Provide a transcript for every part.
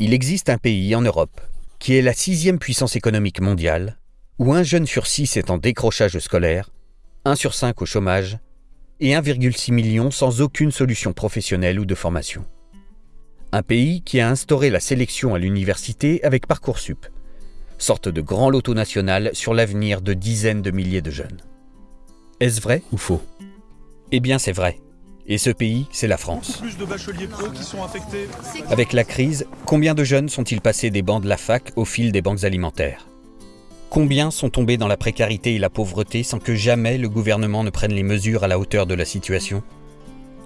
Il existe un pays en Europe qui est la sixième puissance économique mondiale, où un jeune sur six est en décrochage scolaire, un sur cinq au chômage et 1,6 million sans aucune solution professionnelle ou de formation. Un pays qui a instauré la sélection à l'université avec Parcoursup, sorte de grand loto national sur l'avenir de dizaines de milliers de jeunes. Est-ce vrai ou faux? Eh bien c'est vrai. Et ce pays, c'est la France. Avec la crise, combien de jeunes sont-ils passés des bancs de la fac au fil des banques alimentaires? Combien sont tombés dans la précarité et la pauvreté sans que jamais le gouvernement ne prenne les mesures à la hauteur de la situation?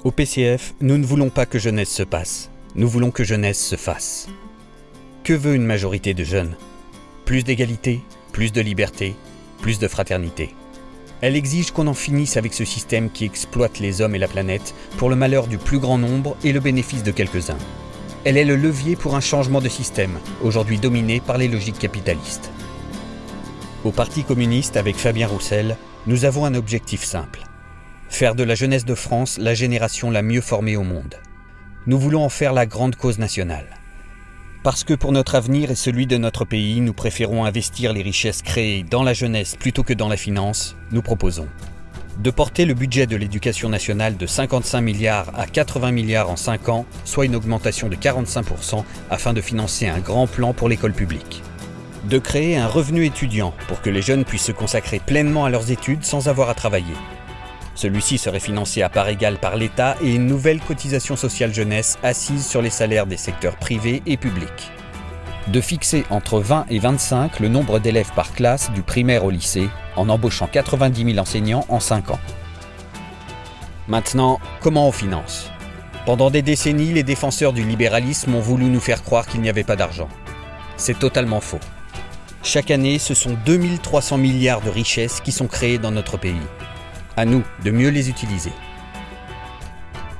Au PCF, nous ne voulons pas que jeunesse se passe, nous voulons que jeunesse se fasse. Que veut une majorité de jeunes? Plus d'égalité, plus de liberté, plus de fraternité. Elle exige qu'on en finisse avec ce système qui exploite les hommes et la planète pour le malheur du plus grand nombre et le bénéfice de quelques-uns. Elle est le levier pour un changement de système, aujourd'hui dominé par les logiques capitalistes. Au Parti communiste, avec Fabien Roussel, nous avons un objectif simple. Faire de la jeunesse de France la génération la mieux formée au monde. Nous voulons en faire la grande cause nationale. Parce que pour notre avenir et celui de notre pays, nous préférons investir les richesses créées dans la jeunesse plutôt que dans la finance, nous proposons de porter le budget de l'éducation nationale de 55 milliards à 80 milliards en 5 ans, soit une augmentation de 45% afin de financer un grand plan pour l'école publique. De créer un revenu étudiant pour que les jeunes puissent se consacrer pleinement à leurs études sans avoir à travailler. Celui-ci serait financé à part égale par l'État et une nouvelle cotisation sociale jeunesse assise sur les salaires des secteurs privés et publics. De fixer entre 20 et 25 le nombre d'élèves par classe du primaire au lycée en embauchant 90 000 enseignants en 5 ans. Maintenant, comment on finance? Pendant des décennies, les défenseurs du libéralisme ont voulu nous faire croire qu'il n'y avait pas d'argent. C'est totalement faux. Chaque année, ce sont 2300 milliards de richesses qui sont créées dans notre pays. À nous de mieux les utiliser.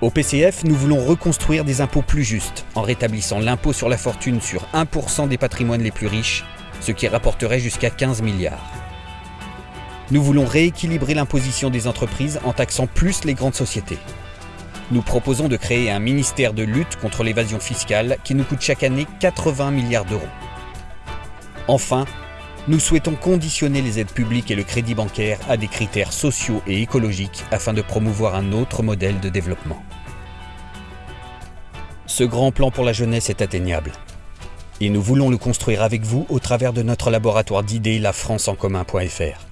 Au PCF, nous voulons reconstruire des impôts plus justes en rétablissant l'impôt sur la fortune sur 1% des patrimoines les plus riches, ce qui rapporterait jusqu'à 15 milliards. Nous voulons rééquilibrer l'imposition des entreprises en taxant plus les grandes sociétés. Nous proposons de créer un ministère de lutte contre l'évasion fiscale qui nous coûte chaque année 80 milliards d'euros. Enfin, nous souhaitons conditionner les aides publiques et le crédit bancaire à des critères sociaux et écologiques afin de promouvoir un autre modèle de développement. Ce grand plan pour la jeunesse est atteignable. Et nous voulons le construire avec vous au travers de notre laboratoire d'idées lafranceencommun.fr.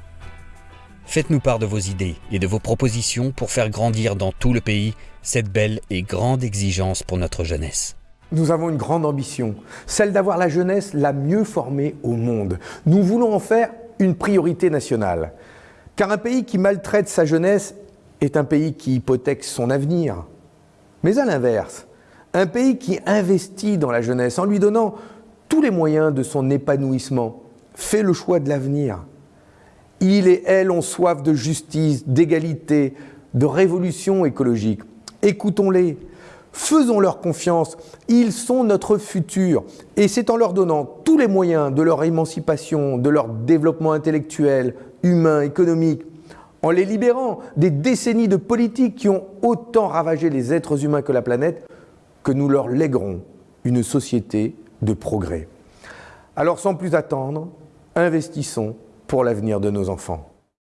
Faites-nous part de vos idées et de vos propositions pour faire grandir dans tout le pays cette belle et grande exigence pour notre jeunesse. Nous avons une grande ambition, celle d'avoir la jeunesse la mieux formée au monde. Nous voulons en faire une priorité nationale. Car un pays qui maltraite sa jeunesse est un pays qui hypothèque son avenir. Mais à l'inverse, un pays qui investit dans la jeunesse en lui donnant tous les moyens de son épanouissement fait le choix de l'avenir. Il et elle ont soif de justice, d'égalité, de révolution écologique. Écoutons-les, Faisons-leur confiance, ils sont notre futur. Et c'est en leur donnant tous les moyens de leur émancipation, de leur développement intellectuel, humain, économique, en les libérant des décennies de politiques qui ont autant ravagé les êtres humains que la planète, que nous leur léguerons une société de progrès. Alors sans plus attendre, investissons pour l'avenir de nos enfants.